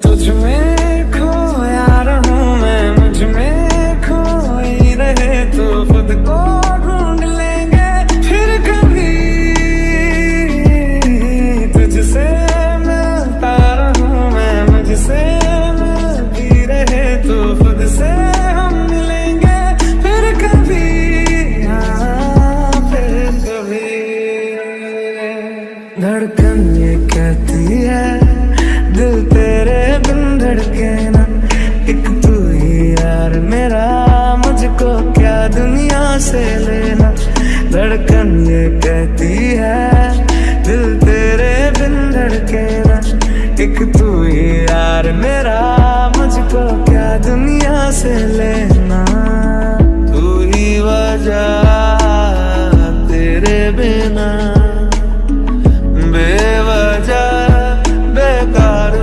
तुझ में मैं मुझमें खोई रहे तो खुद को ढूंढ लेंगे फिर कभी। मुझसे रहे तो खुद से फिर कभी। हाँ कभी। धड़कन ये कहती मेरा, मुझको क्या दुनिया से लेना? धड़कन ये कहती है, दिल तेरे बिन धड़के ना। एक तू ही यार मेरा, मुझको क्या दुनिया से लेना? तू ही वजह तेरे बिना।